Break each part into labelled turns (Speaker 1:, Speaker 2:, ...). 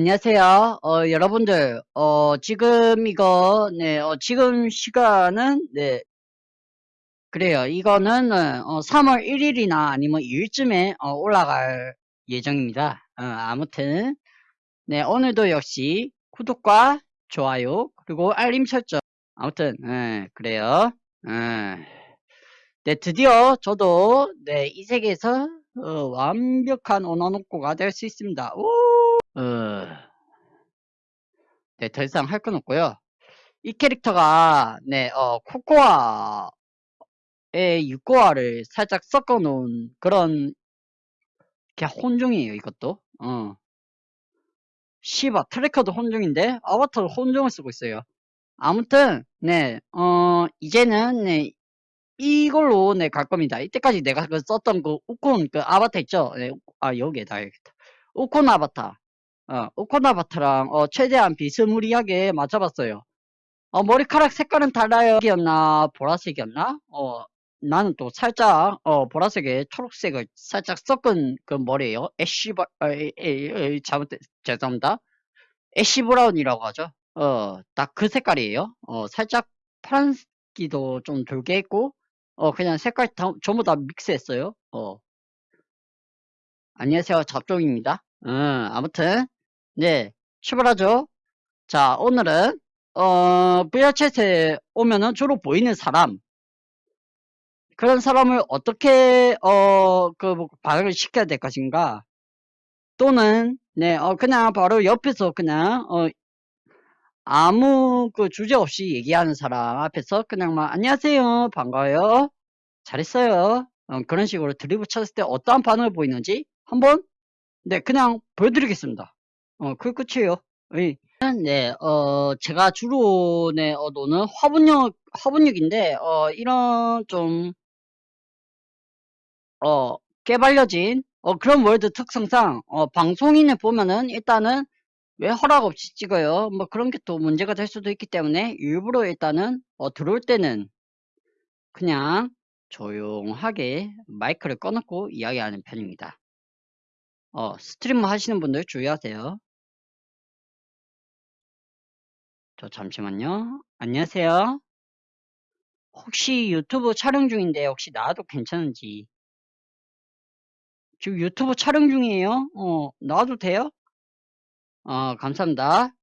Speaker 1: 안녕하세요. 어, 여러분들, 어, 지금 이거, 네, 어, 지금 시간은, 네, 그래요. 이거는, 어, 3월 1일이나 아니면 2일쯤에 어, 올라갈 예정입니다. 어, 아무튼, 네, 오늘도 역시 구독과 좋아요, 그리고 알림 설정. 아무튼, 예, 그래요. 예. 네, 드디어 저도, 네, 이 세계에서, 어, 완벽한 언어노코가 될 수 있습니다. 오! 어, 네, 더 이상 할 건 없고요. 이 캐릭터가 네, 어, 코코아의 육고아를 살짝 섞어 놓은 그런 혼종이에요, 이것도. 어. 시바 트래커도 혼종인데 아바타도 혼종을 쓰고 있어요. 아무튼 네, 어, 이제는 네, 이걸로 네, 갈 겁니다. 이때까지 내가 그 썼던 그 우콘 그 아바타 있죠? 네, 아, 여기에다 해야겠다. 우콘 아바타. 어, 아바타랑 어, 최대한 비스무리하게 맞춰봤어요. 어, 머리카락 색깔은 달라요. 이었나 보라색이었나? 어, 나는 또 살짝 어, 보라색에 초록색을 살짝 섞은 그 머리예요. ash바 어, 잘못 죄송합니다. ash brown이라고 하죠. 어, 딱 그 색깔이에요. 어, 살짝 파란기도 좀 돌게 했고 어, 그냥 색깔 다, 전부 다 믹스했어요. 어. 안녕하세요. 잡종입니다. 음, 아무튼 네, 출발하죠. 자, 오늘은 어, VR챗에 오면은 주로 보이는 사람. 그런 사람을 어떻게 어, 그뭐 반응을 시켜야 될 것인가? 또는 네, 어, 그냥 바로 옆에서 그냥 어, 아무 그 주제 없이 얘기하는 사람 앞에서 그냥 막 안녕하세요 반가워요. 잘했어요. 어, 그런 식으로 드립을 쳤을 때 어떠한 반응을 보이는지 한번 네 그냥 보여드리겠습니다 어, 그 끝이에요 예. 네, 어, 제가 주로, 네, 어, 노는 화분역, 화분역인데, 어, 이런 좀, 어, 깨발려진, 어, 그런 월드 특성상, 어, 방송인을 보면은 일단은 왜 허락 없이 찍어요? 뭐 그런 게 또 문제가 될 수도 있기 때문에 일부러 일단은, 어, 들어올 때는 그냥 조용하게 마이크를 꺼놓고 이야기하는 편입니다. 어, 스트리머 하시는 분들 주의하세요. 저 잠시만요. 안녕하세요. 혹시 유튜브 촬영 중인데 혹시 나와도 괜찮은지 지금 유튜브 촬영 중이에요. 어, 나와도 돼요? 어, 감사합니다.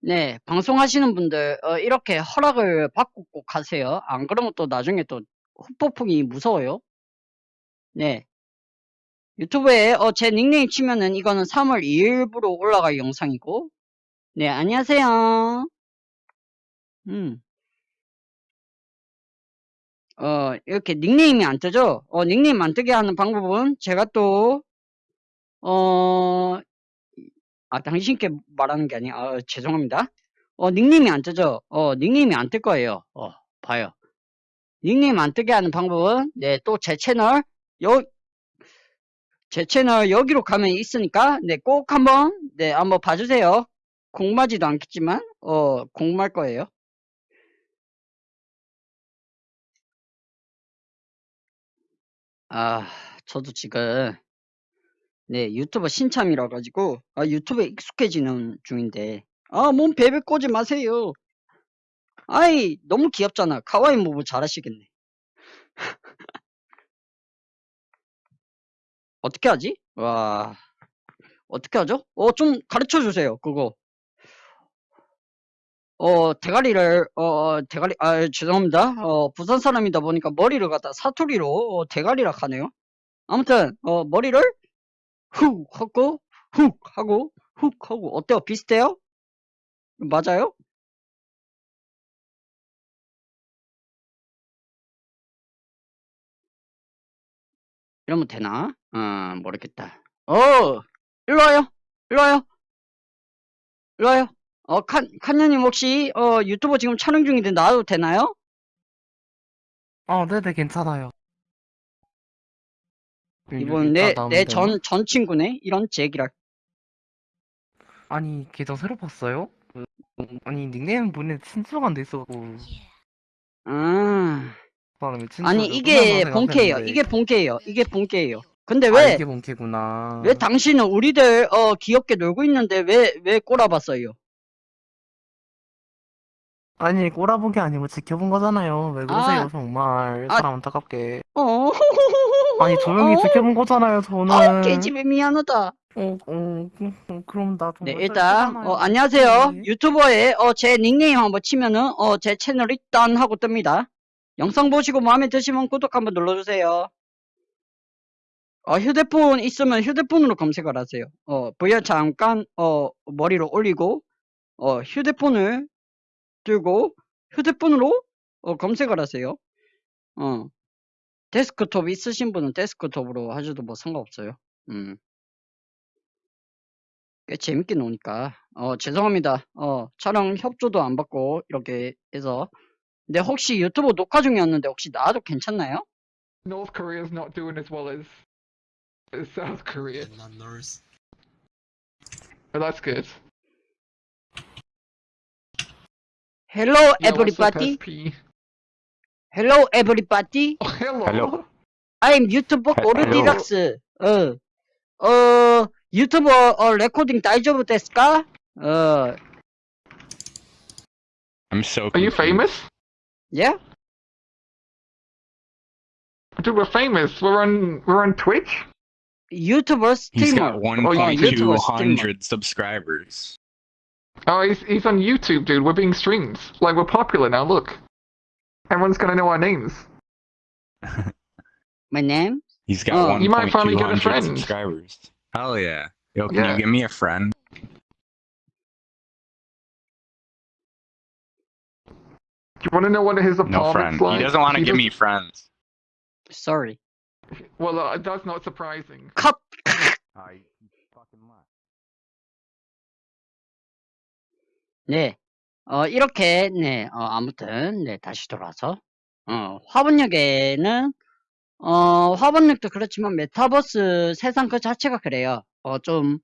Speaker 1: 네, 방송하시는 분들 어, 이렇게 허락을 받고 꼭 하세요. 안 그러면 또 나중에 또 후폭풍이 무서워요. 네. 유튜브에 어, 제 닉네임 치면은 이거는 3월 2일부로 올라갈 영상이고 네, 안녕하세요. 음. 어, 이렇게 닉네임이 안 뜨죠? 어, 닉네임 안 뜨게 하는 방법은 제가 또, 어, 아, 당신께 말하는 게 아니야. 아, 죄송합니다. 어, 닉네임이 안 뜨죠? 어, 닉네임이 안 뜰 거예요. 어, 봐요. 닉네임 안 뜨게 하는 방법은, 네, 또 제 채널, 요, 제 채널 여기로 가면 있으니까, 네, 꼭 한번, 네, 한번 봐주세요. 공마지도 않겠지만, 어, 공말 거예요. 아, 저도 지금, 네, 유튜버 신참이라 가지고, 아, 유튜브에 익숙해지는 중인데, 아, 몸 베베 꼬지 마세요. 아이, 너무 귀엽잖아. 카와이 무브 잘하시겠네. 어떻게 하지? 와, 어떻게 하죠? 어, 좀 가르쳐 주세요, 그거. 어, 대가리를, 어, 어, 대가리, 아, 죄송합니다. 어, 부산 사람이다 보니까 머리를 갖다 사투리로 어, 대가리라 하네요. 아무튼, 어, 머리를 훅 하고, 훅 하고, 훅 하고, 어때요? 비슷해요? 맞아요? 이러면 되나? 어, 모르겠다. 어, 일로 와요. 일로 와요. 일로 와요. 어, 칸, 칸녀님 혹시, 어, 유튜브 지금 촬영 중인데 나와도 되나요?
Speaker 2: 어, 네네, 괜찮아요.
Speaker 1: 이분 내, 내 전, 전 친구네? 이런 제기랄.
Speaker 2: 아니, 계정 새로 봤어요? 그, 아니, 닉네임 보내 친추가 안 돼 있어갖고.
Speaker 1: 아, 아니,
Speaker 2: 좀
Speaker 1: 이게 본캐예요. 이게 본캐예요. 이게 본캐예요. 근데
Speaker 2: 아,
Speaker 1: 왜,
Speaker 2: 이게 본캐구나.
Speaker 1: 왜 당신은 우리들, 어, 귀엽게 놀고 있는데 왜, 왜 꼬라봤어요?
Speaker 2: 아니, 꼬라본 게 아니고 지켜본 거잖아요. 왜 그러세요,
Speaker 1: 아.
Speaker 2: 정말.
Speaker 1: 아.
Speaker 2: 사람 안타깝게.
Speaker 1: 어,
Speaker 2: 아니, 조용히
Speaker 1: 어,
Speaker 2: 지켜본 거잖아요, 저는.
Speaker 1: 어, 개집에 미안하다.
Speaker 2: 어, 어, 어, 그럼 나도.
Speaker 1: 네,
Speaker 2: 뭐
Speaker 1: 일단. 어, 안녕하세요.
Speaker 2: 네.
Speaker 1: 유튜버에, 어, 제 닉네임 한번 치면은, 어, 제 채널 일단 하고 뜹니다. 영상 보시고 마음에 드시면 구독 한번 눌러주세요. 어, 휴대폰 있으면 휴대폰으로 검색을 하세요. 어, VR 잠깐, 어, 머리로 올리고, 어, 휴대폰을 들고, 휴대폰으로, 어, 검색을 하세요. 어, 데스크톱 있으신 분은 데스크톱으로 하셔도 뭐 상관없어요. 음. 꽤 재밌게 노니까. 어, 죄송합니다. 어, 촬영 협조도 안 받고, 이렇게 해서. 근데 혹시 유튜브 녹화 중이었는데 혹시 나와도 괜찮나요?
Speaker 3: North Korea's not doing as well as, as South Korea.
Speaker 4: not North.
Speaker 3: But that's good.
Speaker 1: Hello
Speaker 3: Yeah, what's up,
Speaker 1: everybody.
Speaker 3: SP?
Speaker 1: Hello everybody.
Speaker 3: Oh, hello.
Speaker 5: Hello.
Speaker 1: I'm 유튜버
Speaker 5: 헬-
Speaker 1: 고르디락스. 어, 어, 유튜버 어, 레코딩 다이저브 데스까? 어,
Speaker 5: I'm so
Speaker 3: Are you
Speaker 5: confused.
Speaker 3: famous?
Speaker 1: yeah?
Speaker 3: Dude, we're famous. We're on we're on Twitch.
Speaker 1: 유튜버
Speaker 5: He's got
Speaker 1: 스트리머.
Speaker 3: Oh, yeah,
Speaker 1: YouTuber
Speaker 5: 1.200 subscribers.
Speaker 3: Oh, he's he's on YouTube, dude. We're being streamed. Like we're popular now. Look, everyone's gonna know our names.
Speaker 1: My name?
Speaker 5: He's got
Speaker 1: Oh.
Speaker 3: You might finally get a friend.
Speaker 5: subscribers. Hell yeah. Yo, can
Speaker 3: Yeah.
Speaker 5: you give me a friend?
Speaker 3: Do you want to know what his
Speaker 5: No
Speaker 3: apartment's
Speaker 5: friend.
Speaker 3: like?
Speaker 5: He doesn't want to
Speaker 3: He
Speaker 5: give me
Speaker 3: doesn't-
Speaker 5: friends.
Speaker 1: Sorry.
Speaker 3: Well, uh, that's not surprising.
Speaker 1: 컷!
Speaker 5: Oh, you fucking lie.
Speaker 1: 네. 어, 이렇게, 네, 어, 아무튼, 네, 다시 돌아와서, 어, 화분역에는, 어, 화분역도 그렇지만 메타버스 세상 그 자체가 그래요. 어, 좀,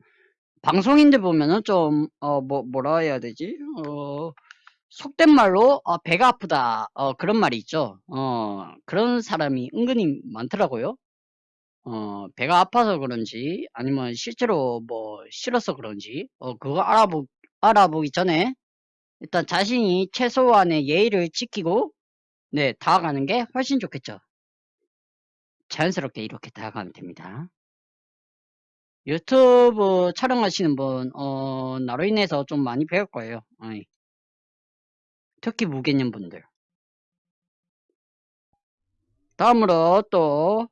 Speaker 1: 방송인들 보면은 좀, 어, 뭐, 뭐라 해야 되지? 어, 속된 말로, 어, 배가 아프다. 어, 그런 말이 있죠. 어, 그런 사람이 은근히 많더라고요. 어, 배가 아파서 그런지, 아니면 실제로 뭐, 싫어서 그런지, 어, 그거 알아보, 알아보기 전에, 일단 자신이 최소한의 예의를 지키고, 네, 다가가는 게 훨씬 좋겠죠. 자연스럽게 이렇게 다가가면 됩니다. 유튜브 촬영하시는 분, 어, 나로 인해서 좀 많이 배울 거예요. 어이. 특히 무개념 분들. 다음으로 또,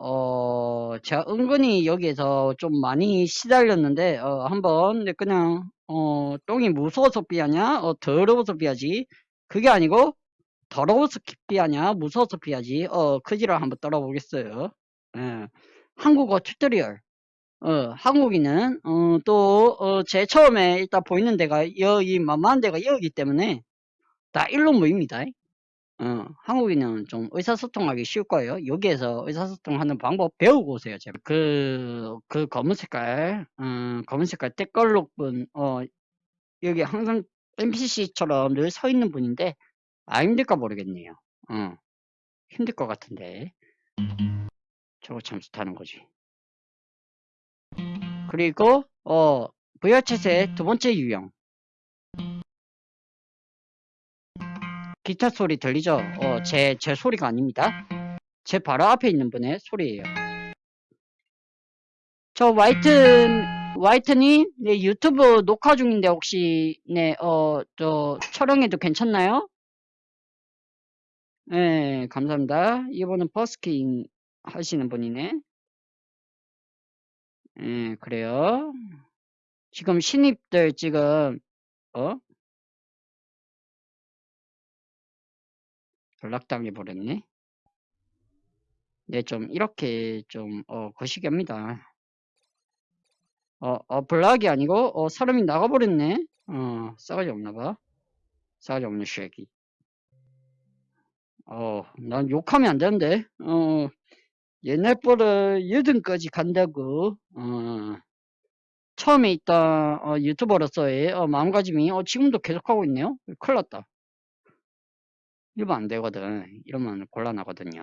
Speaker 1: 어, 제가 은근히 여기에서 좀 많이 시달렸는데, 어, 한번 네, 그냥, 어, 똥이 무서워서 삐하냐? 어, 더러워서 삐하지. 그게 아니고, 더러워서 삐하냐? 무서워서 삐하지. 어, 크지를 한번 떨어보겠어요. 예. 한국어 튜토리얼. 어, 한국인은, 어, 또, 어, 제 처음에 일단 보이는 데가, 여기, 만만한 데가 여기 때문에, 다 일로 모입니다. 어, 한국인은 좀 의사소통하기 쉬울 거예요. 여기에서 의사소통하는 방법 배우고 오세요, 제발. 그, 그 검은 색깔, 음, 검은 색깔 댓글록 분, 어, 여기 항상 NPC처럼 늘 서 있는 분인데, 아, 힘들까 모르겠네요. 어, 힘들 것 같은데. 저거 참 좋다는 거지. 그리고, 어, VR챗의 두 번째 유형. 기타 소리 들리죠? 어, 제, 제 소리가 아닙니다. 제 바로 앞에 있는 분의 소리예요. 저 화이트, 화이트님, 네, 유튜브 녹화 중인데 혹시, 네, 어, 저, 촬영해도 괜찮나요? 네, 감사합니다. 이분은 버스킹 하시는 분이네. 예, 그래요. 지금 신입들 지금, 어? 연락당해 버렸네. 네, 좀, 이렇게 좀, 어, 거시기합니다. 어, 어, 블락이 아니고, 어, 사람이 나가버렸네. 어, 싸가지 없나봐. 싸가지 없는 쉐기. 어, 난 욕하면 안 되는데, 어, 옛날 버릇 여든까지 간다고, 어, 처음에 있던, 어, 유튜버로서의, 어, 마음가짐이, 어, 지금도 계속하고 있네요. 큰일 났다. 이러면 안 되거든. 이러면 곤란하거든요.